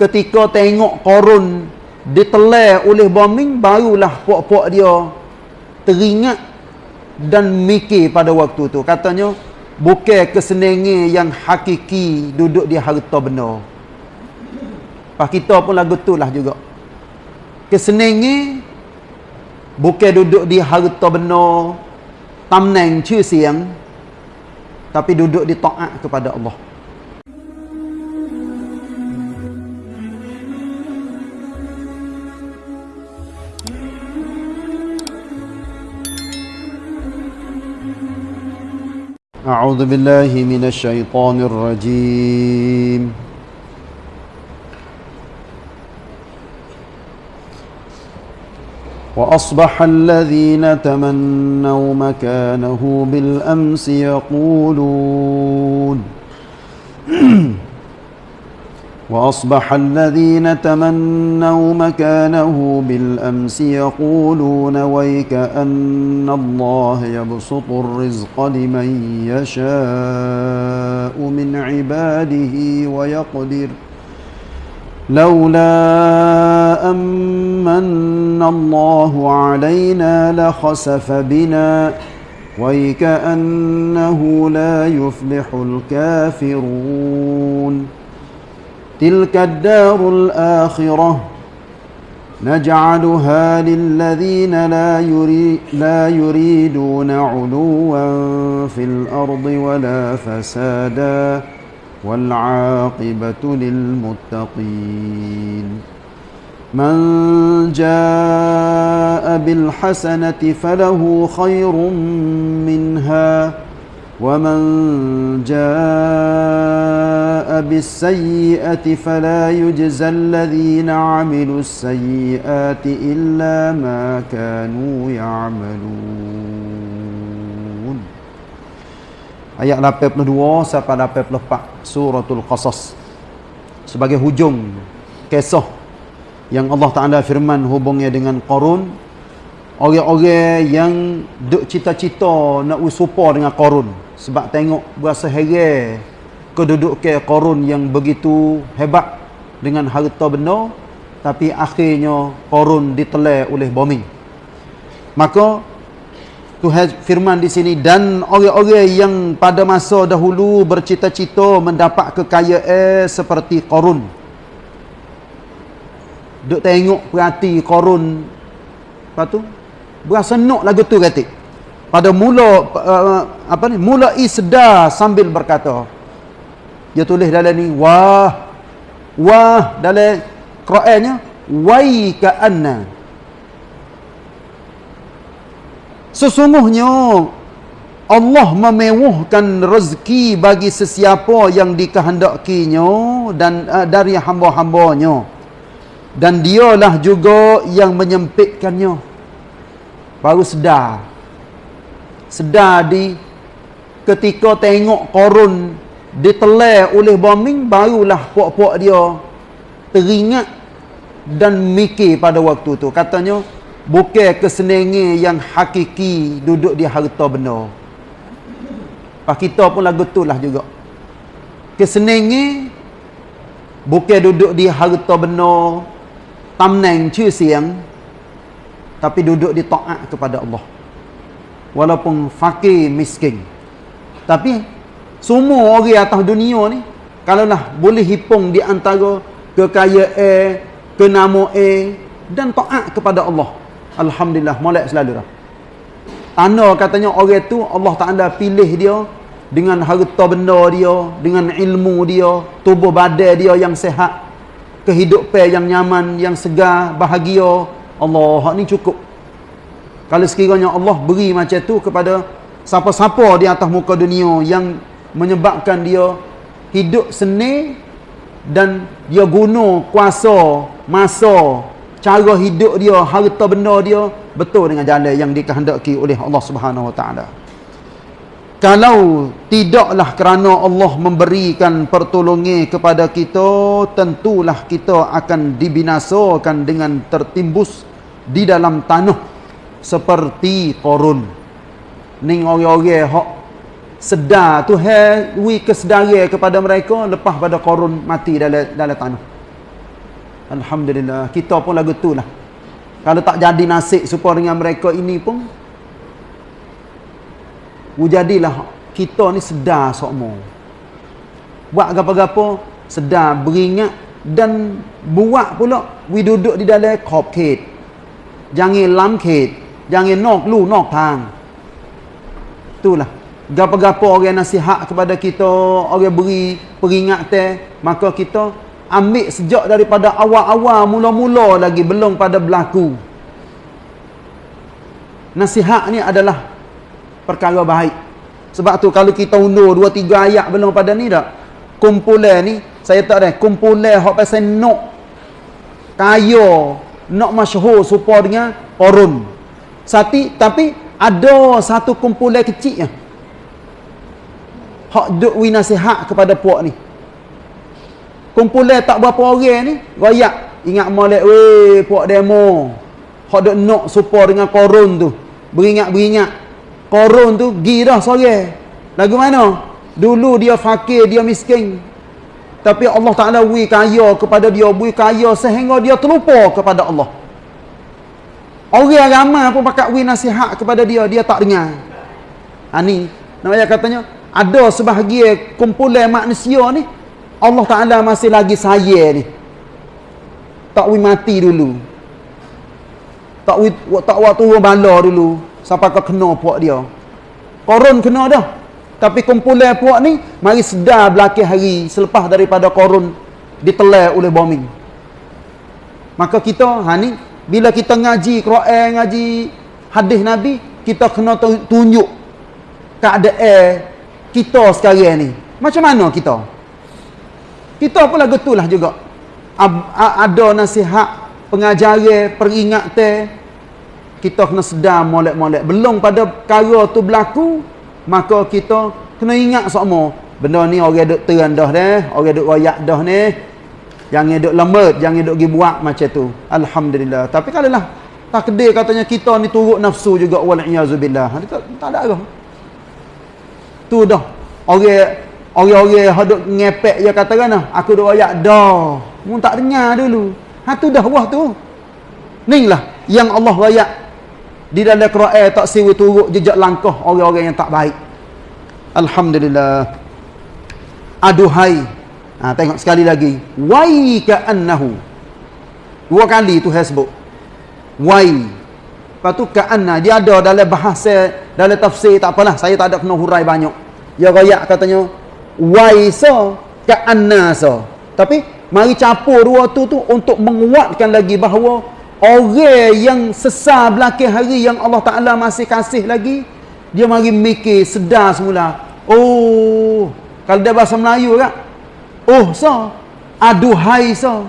ketika tengok korun ditelan oleh bombing barulah puak-puak dia teringat dan mikir pada waktu tu. Katanya bukan kesenangan yang hakiki duduk di harta benda. Pak kita pun lagu tu lah juga. Kesenangan bukan duduk di harta benda tamneng siang tapi duduk di taat kepada Allah أعوذ بالله من الشيطان الرجيم. وأصبح الذين تمنوا مكانه بالأمس يقولون وأصبح الذين تمنوا مكانه بالأمس يقولون ويك أن الله يبسط الرزق لمن يشاء من عباده ويقدر. لولا أمن الله علينا لخسف بنا ويكأنه لا يفلح الكافرون. تلك الدار الآخرة. نجعلها للذين لا, يري لا يريدون علوا في الأرض ولا فسادا والعاقبة للمتقين. من جاء بالحسنة فله خير منها. ومن جاء بالسيئة فلا يجزى الذين عملوا السيئات إلا ما كانوا يعملون Ayat 82 sampai 84 suratul Qasas sebagai hujung kisah yang Allah Taala firman hubungnya dengan Qarun orang-orang yang duk cita-cita nak usupa dengan Qarun sebab tengok berasa heran kedudukan Qarun yang begitu hebat dengan harta benda tapi akhirnya Qarun ditelan oleh bombing maka Tuhan firman di sini dan orang-orang yang pada masa dahulu bercita-cita mendapat kekayaan seperti Qarun duk tengok perhati Qarun lepas tu berasa nak lagu tu kata pada mula uh, apa ni mulai sedar sambil berkata. Dia tulis dalam ni wah wah dalam Qurannya wai ka anna. Sesungguhnya Allah memewahkan rezeki bagi sesiapa yang dikehendakinya dan uh, dari hamba-hambanya. Dan dialah juga yang menyempitkannya. Baru sedar sedar di ketika tengok korun ditelan oleh bombing barulah puak-puak dia teringat dan mikir pada waktu tu. Katanya bukan kesenangan yang hakiki duduk di harta benda. Pak kita pun lagu tu lah juga. Kesenangan bukan duduk di harta benda tamneng cư siang tapi duduk di taat kepada Allah walaupun fakir miskin. Tapi semua orang atas dunia ni kalaulah boleh hipung di antara kekayaan kenamaan dan taat kepada Allah. Alhamdulillah molek selalu dah. Tanda katanya orang tu Allah Taala pilih dia dengan harta benda dia dengan ilmu dia tubuh badan dia yang sehat kehidupan yang nyaman yang segar bahagia. Allah ni cukup kalau sekiranya Allah beri macam tu kepada siapa-siapa di atas muka dunia yang menyebabkan dia hidup seni dan dia guna kuasa masa cara hidup dia harta benda dia betul dengan jalan yang dikehendaki oleh Allah Subhanahu Wa Taala. Kalau tidaklah kerana Allah memberikan pertolongan kepada kita, tentulah kita akan dibinasakan dengan tertimbus di dalam tanah seperti korun. Ning orang-orang hak sedar tu hai wi kesedaran kepada mereka lepas pada korun mati dalam dalam tanah. Alhamdulillah. Kita pun lagu tu lah. Kalau tak jadi nasib supaya dengan mereka ini pun. Jadilah kita ni sedar semua. Buat apa-apa sedar beringat dan buat pula we duduk di dalam ket. Jangan lam ket. Jangan nok lu nok tang. Itulah. Gapa-gapa orang nasihat kepada kita, orang beri peringatan, maka kita ambil sejak daripada awal-awal mula-mula lagi belum pada berlaku. Nasihat ni adalah perkara baik. Sebab tu kalau kita undur dua tiga ayat belum pada ni tak? Kumpulan ni saya tak ada kumpulan hak pasal nok kaya, nok masyhur supaya dengan korun. Sati tapi ada satu kumpulan kecil ya hak duk wi nasihat kepada puak ni. Kumpulan tak berapa orang ni royak. Ingat molek weh puak demo. Hak duk nak supaya dengan korun tu. Beringat-beringat korun tu gi dah sore. Lagu mana? Dulu dia fakir dia miskin. Tapi Allah Ta'ala wi kaya kepada dia wi kaya sehingga dia terlupa kepada Allah orang ramai pun pakat wi nasihat kepada dia dia tak dengar. Ha ni namanya katanya ada sebahagian kumpulan manusia ni Allah Ta'ala masih lagi sayang ni. Tak wi mati dulu. Tak wi tak waktu bala dulu sampai ke kena puak dia. Korun kena dah. Tapi kumpulan puak ni mari sedar belakang hari selepas daripada korun ditelan oleh bombing. Maka kita ha ni bila kita ngaji Quran ngaji hadis Nabi kita kena tunjuk keadaan kita sekarang ni. Macam mana kita? Kita pula lah juga. Ada nasihat pengajaran peringatan kita kena sedar molek-molek. Belum pada perkara tu berlaku maka kita kena ingat semua. Benda ni orang duk terang dah orang duk royak dah ni jangan duk lemut jangan duk pergi buat macam tu. Alhamdulillah. Tapi kalau lah takdir katanya kita ni turut nafsu juga wal iazubillah tak, tak ada arah tu dah. Orang orang-orang haduk ngepek dia kata kan aku dah ayat dah. Mu tak dengar dulu. Ha tu dah wah tu. Ning lah. Yang Allah ayat di dalam Quran tak siwi turut jejak langkah orang-orang yang tak baik. Alhamdulillah. Aduhai ha tengok sekali lagi wai ka annahu dua kali tu hasbuk wai Lepas tu ka'anna dia ada dalam bahasa dalam tafsir tak apalah saya tak ada kena hurai banyak. Ya royak katanya waisa ka'anna sa. Tapi mari campur dua tu tu untuk menguatkan lagi bahawa orang yang sesar belakang hari yang Allah Taala masih kasih lagi dia mari mikir sedar semula. Oh, kalau dia bahasa Melayu kan? Oh, sa. Aduhai sa.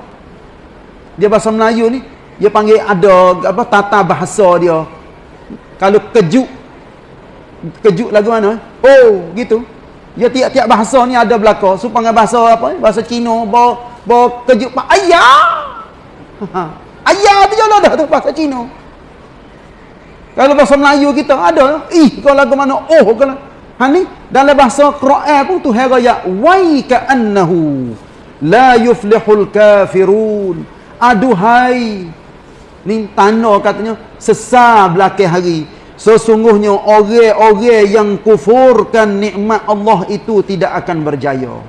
Dia bahasa Melayu ni dia panggil ada apa tata bahasa dia. Kalau kejut kejut lagu mana? Oh gitu. Dia tiap-tiap bahasa ni ada belaka. Supaya bahasa apa bahasa Cina bawa bawa kejut pak ayah! Ayah tu jalan dah tu bahasa Cina. Kalau bahasa Melayu kita ada. Ih kalau lagu mana? Oh kalau ha ni dalam bahasa Quran pun tu heraya wai ka annahu la yuflihul kafirun aduhai Ni tanda katanya sesar belakang hari. Sesungguhnya orang-orang yang kufurkan nikmat Allah itu tidak akan berjaya.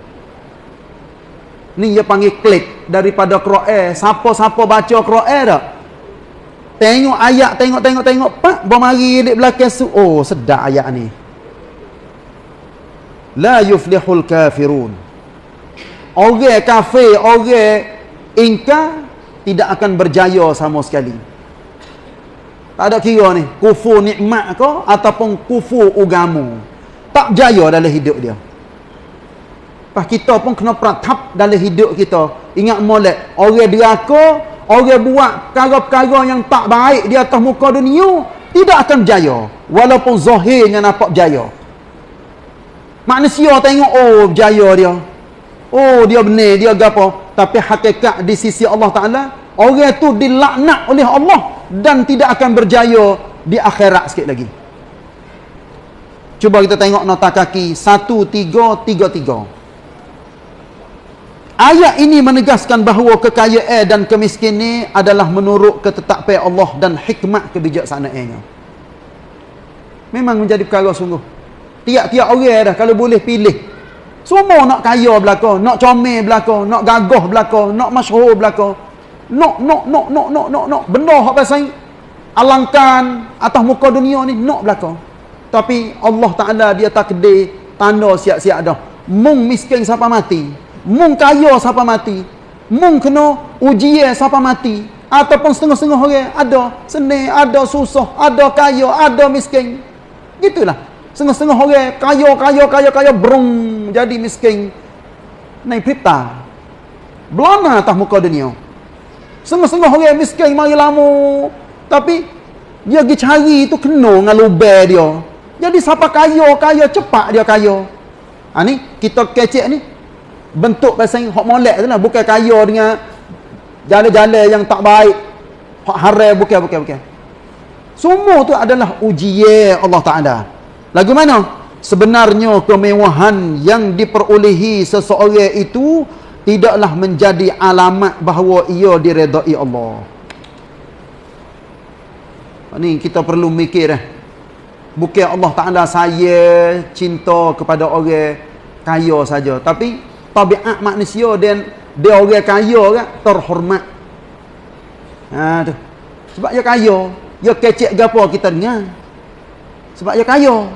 Ni dia panggil klik daripada Quran. Siapa-siapa baca Quran dah? Tengok ayat, tengok, tengok, tengok. Pak, bermari di belakang su. Oh, sedap ayat ni. La yuflihul kafirun. Orang kafir, orang ingkar, tidak akan berjaya sama sekali. Tak ada kira ni, kufur nikmat ke ataupun kufur ugamu. Tak jaya dalam hidup dia. Pas kita pun kena pratap dalam hidup kita. Ingat molek, orang deraka, orang buat perkara-perkara yang tak baik di atas muka dunia, tidak akan berjaya. Walaupun zahirnya nampak berjaya. Manusia tengok, oh berjaya dia. Oh dia benar, dia gapo tapi hakikat di sisi Allah Ta'ala orang itu dilaknat oleh Allah dan tidak akan berjaya di akhirat sikit lagi cuba kita tengok nota kaki 1333 Ayat ini menegaskan bahawa kekayaan dan kemiskinan adalah menurut ketetapan Allah dan hikmat kebijaksanaannya. Memang menjadi perkara sungguh. Tiap-tiap orang dah kalau boleh pilih. Semua nak kaya belaka, nak comel belaka, nak gagah belaka, nak masyhur belaka. Nak, nak, nak, nak, nak, nak, nak. Benda hak pasal alangkan atas muka dunia ni, nak belaka. Tapi Allah Ta'ala dia takdir tanda siap-siap dah. Mung miskin siapa mati mung kaya siapa mati mung kena ujian siapa mati ataupun setengah-setengah orang ada seni ada susah ada kaya ada miskin gitulah setengah-setengah orang kaya kaya kaya kaya berung jadi miskin. Naik pita belana atas muka dunia. Setengah-setengah orang miskin mari lama tapi dia pergi cari tu kena dengan lubang dia. Jadi siapa kaya kaya cepat dia kaya. Ha, ni kita kecek ni. Bentuk pasal hak molek tu lah. Bukan kaya dengan jalan-jalan yang tak baik. Hak haram bukan bukan bukan. Semua tu adalah ujian Allah Taala lagu mana? Sebenarnya kemewahan yang diperolehi seseorang itu tidaklah menjadi alamat bahawa ia diredai Allah. Ni kita perlu mikir eh. Bukan Allah Taala saya cinta kepada orang kaya saja tapi tabiat manusia dan dia orang kaya kan terhormat. Ha tu. Sebab dia kaya dia kecek gapo kita dengar. Sebab dia kaya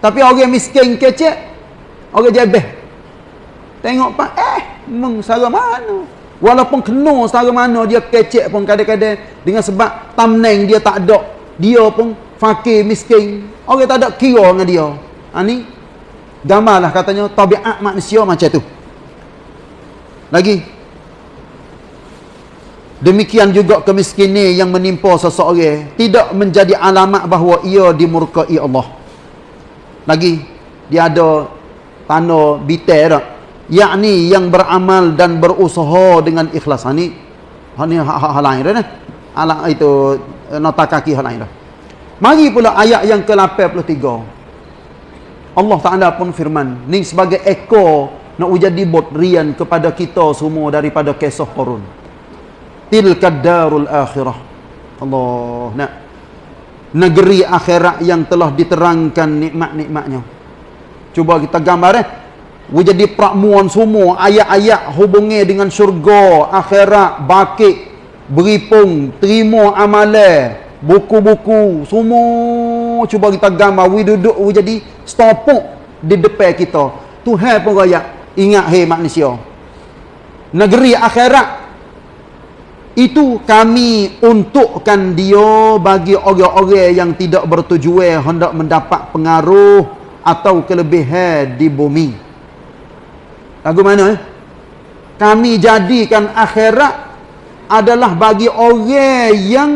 tapi orang miskin kecek orang jebeh tengok pak eh meng sara mana? Walaupun kena sara mana dia kecek pun kadang-kadang. Dengan sebab tamneng dia tak ada dia pun fakir miskin. Orang tak ada kira dengan dia. Ha ni gambarlah katanya tabiat manusia macam tu. Lagi. Demikian juga kemiskinan yang menimpa seseorang. Tidak menjadi alamat bahawa ia dimurkai Allah lagi dia ada tanda bitar yakni yang beramal dan berusaha dengan ikhlas. Ini ini hal lain dah ala itu nota kaki hal lain dah. Mari pula ayat yang ke-83 Allah Ta'ala pun firman ni sebagai ekor nak jadi rian kepada kita semua daripada kisah korun tilkad darul akhirah. Allah nak negeri akhirat yang telah diterangkan nikmat-nikmatnya. Cuba kita gambar eh. Jadi pramuan semua ayat-ayat hubungi dengan syurga akhirat bakit beripung terima amalan buku-buku semua cuba kita gambar we duduk we jadi stopuk di depan kita. Tuhan pun raya ingat hei manusia. Negeri akhirat itu kami untukkan dia bagi orang-orang yang tidak bertujuan hendak mendapat pengaruh atau kelebihan di bumi. Lagu mana eh? kami jadikan akhirat adalah bagi orang yang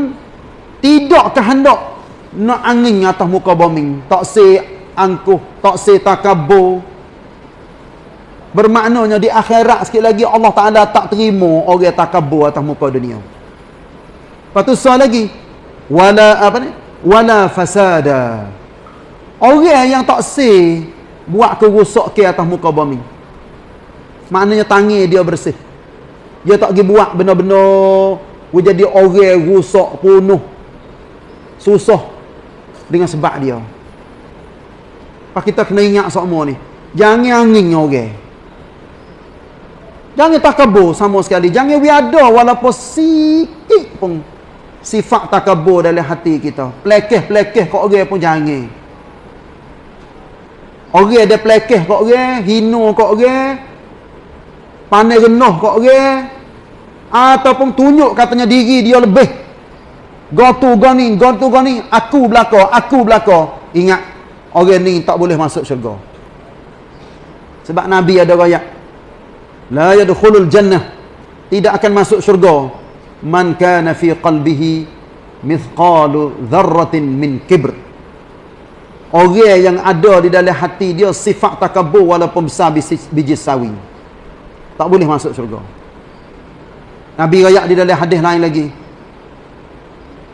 tidak kehendak nak angin atas muka bumi. Tak se angkuh tak se takabur bermaknanya di akhirat sikit lagi Allah Taala tak terima orang takabur atas muka dunia. Lepas tu soal lagi. Wala apa ni? Wala fasada. Orang yang tak se buat kerosak ke atas muka bumi. Maknanya tangi dia bersih. Dia tak pergi buat benar-benar jadi orang rusak penuh. Susah dengan sebab dia. Pak kita kena ingat semua ni. Jangan angin orang. Jangan takabur sama sekali. Jangan we ada walaupun sikit pun sifat takabur dalam hati kita. Plekeh-plekeh kok orang pun jangan. Orang ada plekeh kok orang, hina kok orang, pandai renah kok orang, ataupun tunjuk katanya diri dia lebih go to go ni go to go ni aku belaka aku belaka ingat orang ni tak boleh masuk syurga sebab nabi ada ayat la yadkhulul jannah. Tidak akan masuk syurga. Man kana fi qalbihi mithqalu dharratin min kibr. Orang yang ada di dalam hati dia sifat takabur walaupun besar biji sawi. Tak boleh masuk syurga. Nabi ayat di dalam hadis lain lagi.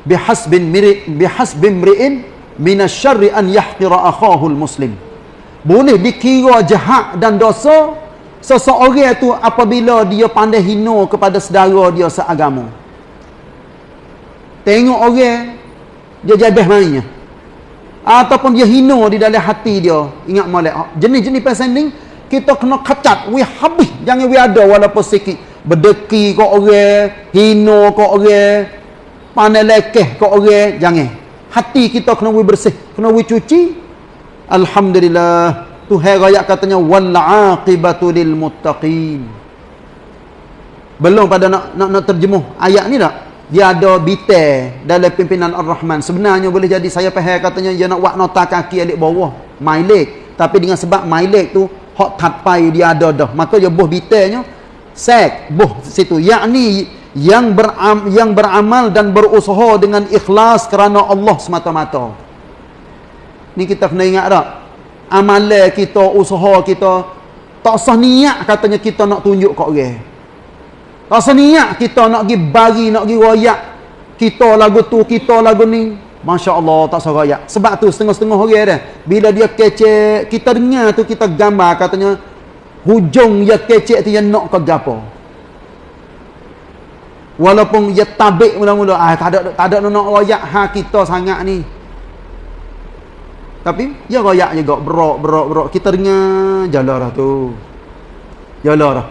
Bihasbin miri bihasbin mri'in minasyarri an yahqira akhahu muslim. Boleh dikira jahat dan dosa seseorang tu apabila dia pandai hina kepada saudara dia seagama. Tengok orang dia jabah mainnya. Ataupun dia hina di dalam hati dia. Ingat molek jenis-jenis pasal kita kena kacat we habis. Jangan we ada walaupun sikit. Berdeki kau orang hina kau orang pandai lekeh kau orang jangan. Hati kita kena we bersih kena we cuci. Alhamdulillah Tuhan raya katanya wal aqibatu lil muttaqin. Belum pada nak nak, nak terjemuh ayat ni tak? Dia ada bite dalam pimpinan Ar-Rahman. Sebenarnya boleh jadi saya faham katanya dia nak buat nota kaki alik bawah, my leg. Tapi dengan sebab my leg tu hot tatpai dia ada dah. Maka dia buh bitenya sek buh situ. Yakni yang beram, yang beramal dan berusaha dengan ikhlas kerana Allah semata-mata. Ni kita kena ingat tak? Amalan kita, usaha kita tak usah niat katanya kita nak tunjuk kat orang. Tak usah niat kita nak pergi bagi, nak pergi royak. Kita lagu tu, kita lagu ni. Masya Allah tak usah royak. Sebab tu setengah-setengah orang dah. Bila dia kecek, kita dengar tu kita gambar katanya hujung dia kecek tu dia nak ke gapo. Walaupun dia tabik mula-mula, ah tak ada tak ada nak royak ha kita sangat ni. Tapi ya royak juga berok berok berok kita dengar jalan dah tu. Jalan dah.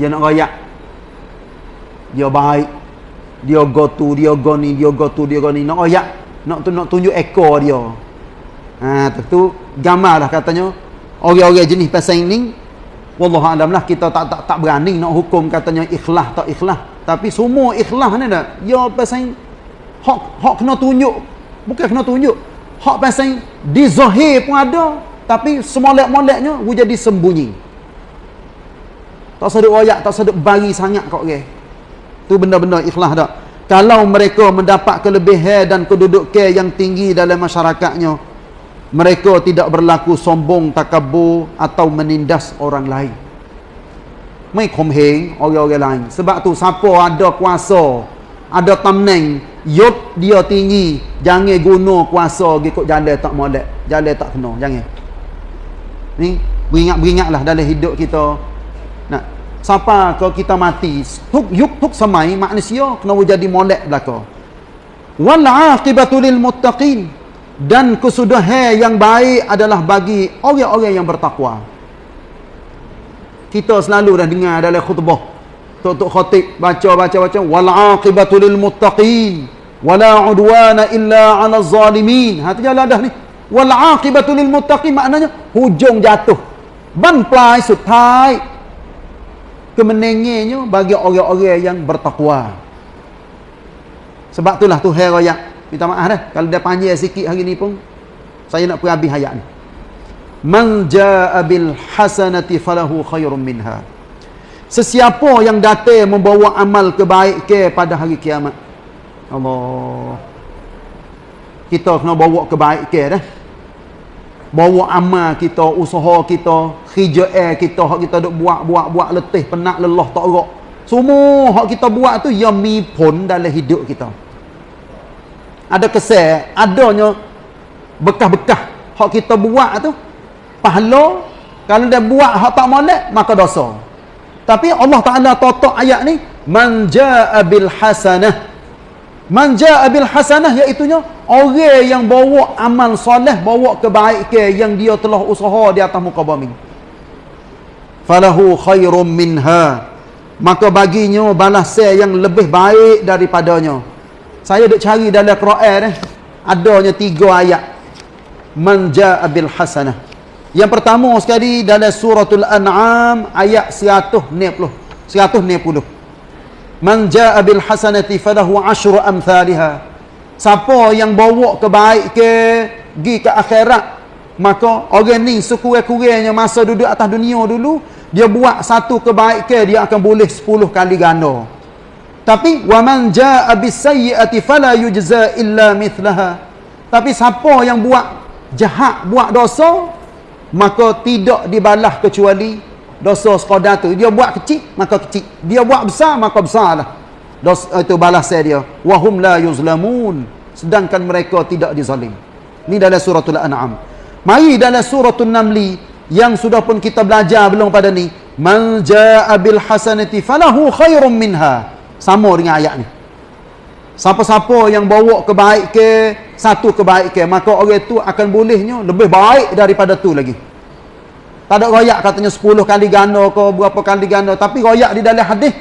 Dia nak royak. Dia baik. Dia go tu, dia go ni, dia go tu, dia go ni nak royak. Nak tu nak tunjuk ekor dia. Ha tu, tu gambar lah katanya orang-orang jenis pasal ini wallahu alam lah kita tak tak tak berani nak hukum katanya ikhlas tak ikhlas. Tapi semua ikhlas ni dah. Ya pasal hak hak kena tunjuk. Bukan kena tunjuk hak pasal di zahir pun ada tapi semolek-moleknya dia jadi sembunyi. Tak sedut royak tak sedut bagi sangat kau orang tu benda-benda ikhlas tak? Kalau mereka mendapat kelebihan dan kedudukan yang tinggi dalam masyarakatnya mereka tidak berlaku sombong takabur atau menindas orang lain. Mai komheng orang-orang lain. Sebab tu siapa ada kuasa ada tamneng yop dia tinggi. Jangan guna kuasa ikut jalan tak molek. Jalan tak kena jangan. Ni beringat-beringatlah dalam hidup kita. Nak siapa kalau kita mati tuk yuk tuk samai manusia kena jadi molek belaka. Wal aqibatu lil muttaqin. Dan kesudahan yang baik adalah bagi orang-orang yang bertakwa. Kita selalu dah dengar dalam khutbah Tok Khatib baca baca baca wal aqibatu lil muttaqin wala udwana illa 'alal zalimin. Ha tu jalan dah ni. Wal aqibatu lil muttaqin maknanya hujung jatuh. Ban pelai sutai. Kemenengenya bagi orang-orang yang bertakwa. Sebab itulah Tuhan raya. Minta maaf dah kalau dia panjang sikit hari ni pun saya nak pergi habis ayat ni. Man ja'a bil hasanati falahu khairum minha. Sesiapa yang datang membawa amal kebaikan pada hari kiamat. Allah. Kita kena bawa kebaikan dah. Bawa amal kita, usaha kita, hijau kita, hak kita duk buat, buat, buat letih, penat, lelah, tak gerak. Semua hak kita buat tu yang mi pun dalam hidup kita. Ada kesan, adanya bekas-bekas hak kita buat tu pahala kalau dia buat hak tak molek maka dosa. Tapi Allah Taala totok ayat ni man jaa bil hasanah. Man jaa bil hasanah iaitu orang yang bawa amal soleh, bawa kebaikan yang dia telah usaha di atas muka bumi. Falahu khairum minha. Maka baginya balasan yang lebih baik daripadanya. Saya duk cari dalam Quran eh adanya tiga ayat. Man jaa bil hasanah. Yang pertama sekali dalam suratul An'am ayat 190. 190. Man jaa bil hasanati falahu asyru amsalha. Siapa yang bawa kebaikan pergi ke akhirat, maka orang ni sekurang-kurangnya masa duduk atas dunia dulu, dia buat satu kebaikan dia akan boleh 10 kali ganda. Tapi wa man jaa bis sayyiati fala yujza illa mithlaha. Tapi siapa yang buat jahat, buat dosa, maka tidak dibalas kecuali dosa sekadar tu dia buat kecil maka kecil. Dia buat besar maka besarlah. Dosa itu balasnya dia. Wahum la yuzlamun. Sedangkan mereka tidak dizalim. Ni dalam suratul an'am. Mari dalam suratul namli yang sudah pun kita belajar belum pada ni. Man jaa bil hasanati falahu khairum minha. Sama dengan ayat ni siapa-siapa yang bawa kebaikan satu kebaikan maka orang itu akan bolehnya lebih baik daripada tu lagi. Tak ada royak katanya 10 kali ganda ke berapa kali ganda tapi royak di dalam hadis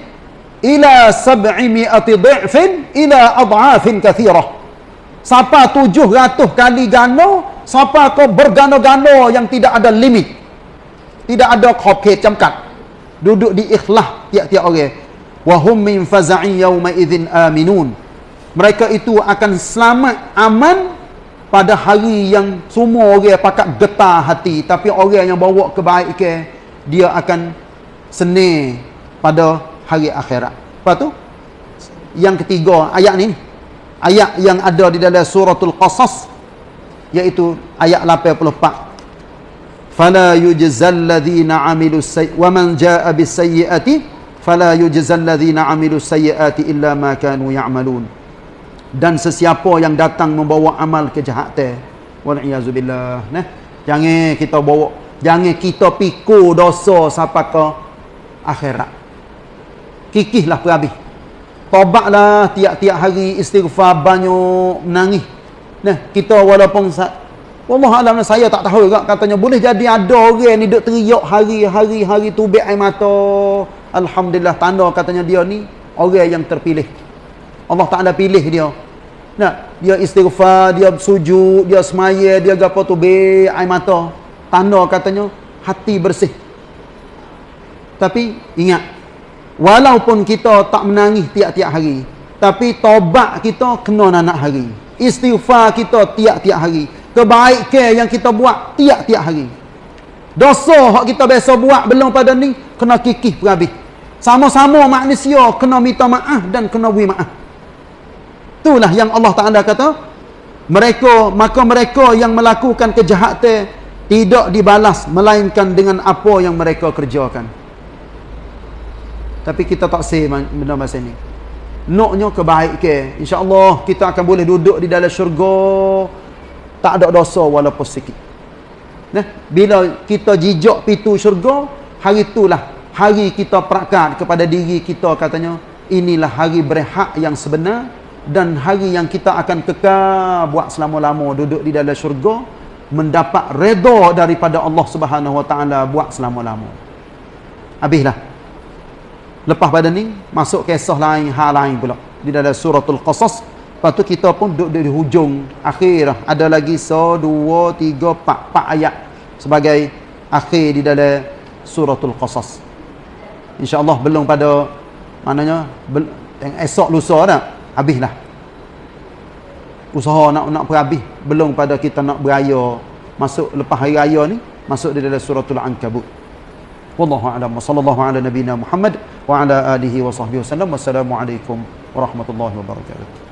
ila sab'imi'ati dhi'fin ila adhafin kathirah. Siapa 700 kali ganda siapa kau berganda-ganda yang tidak ada limit. Tidak ada khobkit camkat. Duduk di ikhlas tiap-tiap orang. Wa hum min faza'i yawma idzin aminun mereka itu akan selamat aman pada hari yang semua orang pakat getar hati. Tapi orang yang bawa kebaikan dia akan seni pada hari akhirat. Apa tu? Yang ketiga ayat ni. Ayat yang ada di dalam suratul qasas iaitu ayat 84 fala yujzal ladzina amilus sayyi wa man jaa bis sayyiati fala yujzal ladzina amilus sayyiati illa ma kanu ya'malun dan sesiapa yang datang membawa amal kejahatan iazubillah nah jangan kita bawa jangan kita pikul dosa sampai ke akhirat. Kikihlah perhabis. Tobatlah tiap-tiap hari istighfar banyak menangis. Nah kita walaupun Allah alam saya tak tahu juga katanya boleh jadi ada orang ni duk teriak hari-hari hari tubik air mata. Alhamdulillah tanda katanya dia ni orang yang terpilih Allah Ta'ala pilih dia. Nah, dia istighfar, dia sujud, dia semaya, dia gapo tu be air mata. Tanda katanya hati bersih. Tapi ingat, walaupun kita tak menangis tiap-tiap hari, tapi tobat kita kena nak hari. Istighfar kita tiap-tiap hari. Kebaikan yang kita buat tiap-tiap hari. Dosa hak kita biasa buat belum pada ni kena kikih perhabis. Sama-sama manusia kena minta maaf dan kena beri maaf. Itulah yang Allah Ta'ala kata mereka maka mereka yang melakukan kejahatan tidak dibalas melainkan dengan apa yang mereka kerjakan. Tapi kita tak say benda masa ni. Naknya kebaikan insyaAllah kita akan boleh duduk di dalam syurga. Tak ada dosa walaupun sikit. Nah, bila kita jijak pintu syurga hari itulah hari kita perakat kepada diri kita katanya inilah hari berhak yang sebenar dan hari yang kita akan kekal buat selama-lama duduk di dalam syurga mendapat redha daripada Allah Subhanahu Wa Taala buat selama-lama. Habislah. Lepas pada ni masuk kisah lain hal lain pula di dalam suratul Qasas. Lepas tu kita pun duduk di hujung akhir ada lagi so dua tiga empat empat ayat sebagai akhir di dalam suratul Qasas. Insya-Allah belum pada maknanya esok lusa dah habislah. Usaha nak nak berhabis belum pada kita nak beraya masuk lepas hari raya ni masuk di dalam suratul ankabut. Wallahu a'lam. Sallallahu ala nabiyyina muhammad wa ala alihi wa sahbihi wasallam wassalamu alaikum warahmatullahi wabarakatuh